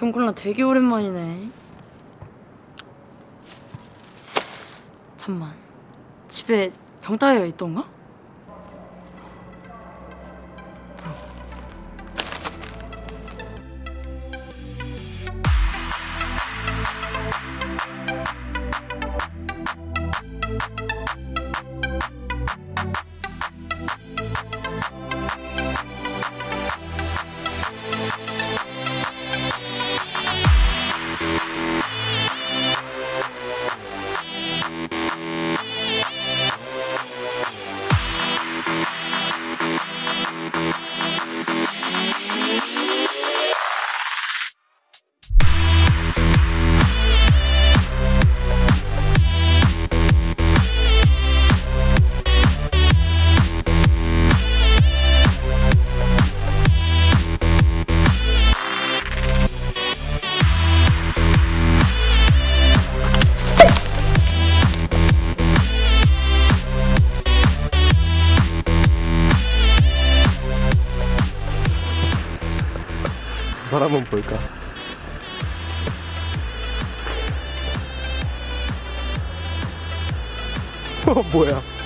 병콜라 되게 오랜만이네. 잠만. 집에 병따개가 있던가? 사람은 볼까? 어, 뭐야?